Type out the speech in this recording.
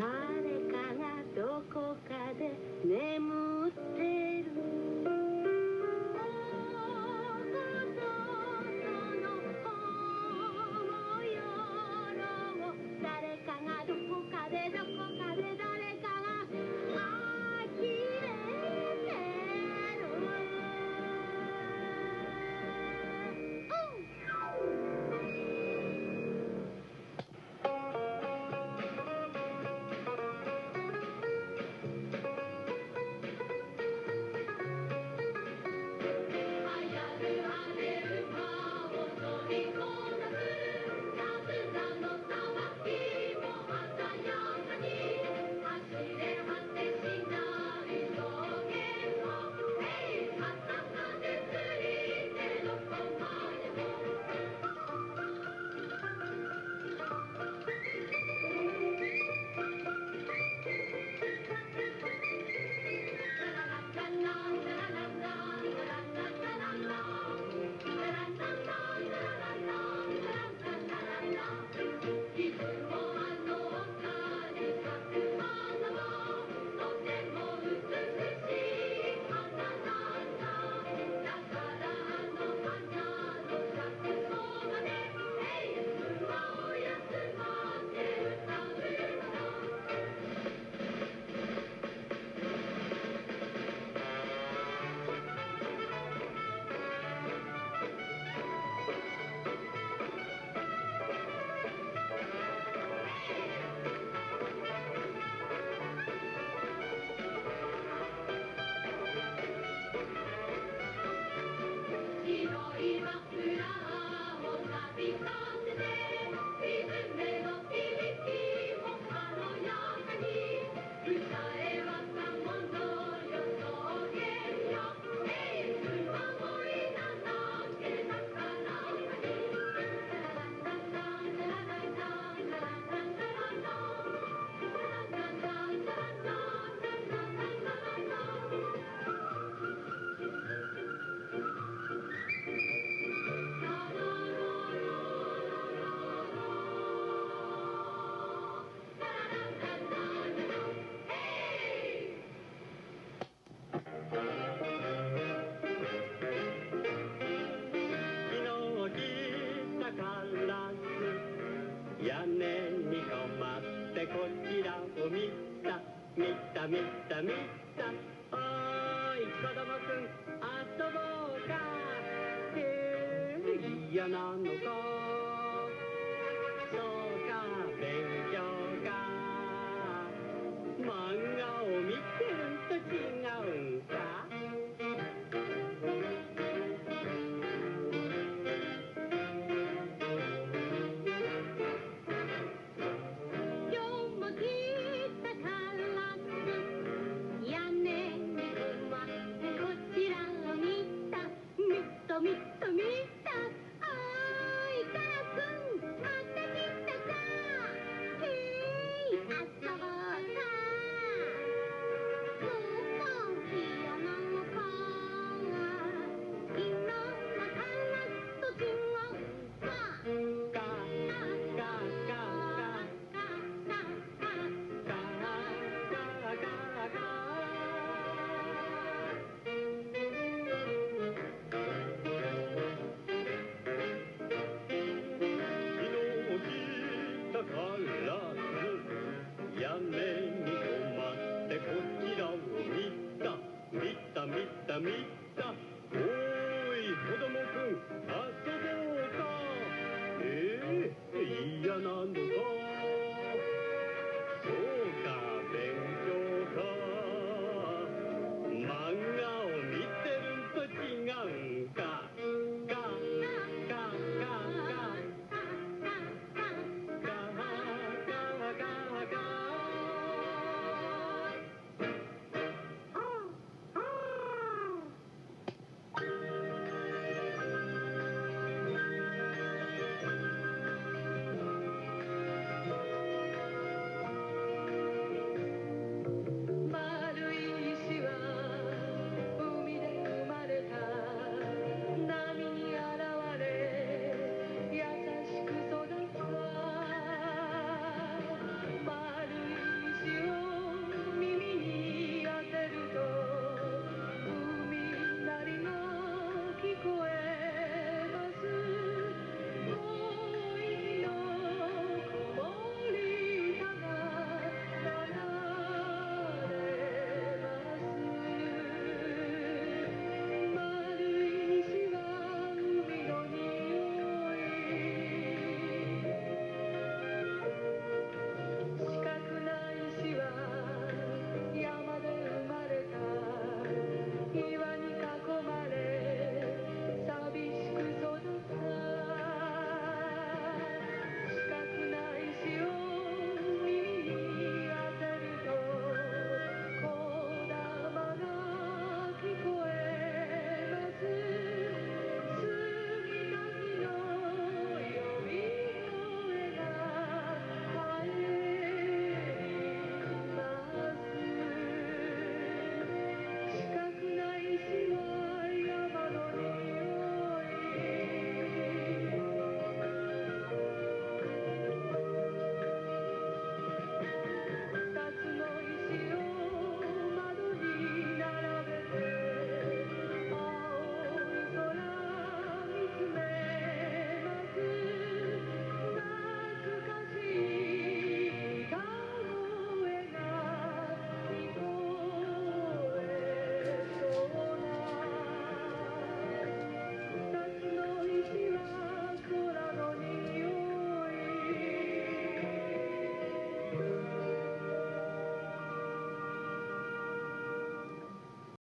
God. ったみさおい子供くん遊ぼうか。へえ嫌なのか。そうか勉強か。漫画を見てると違うんか。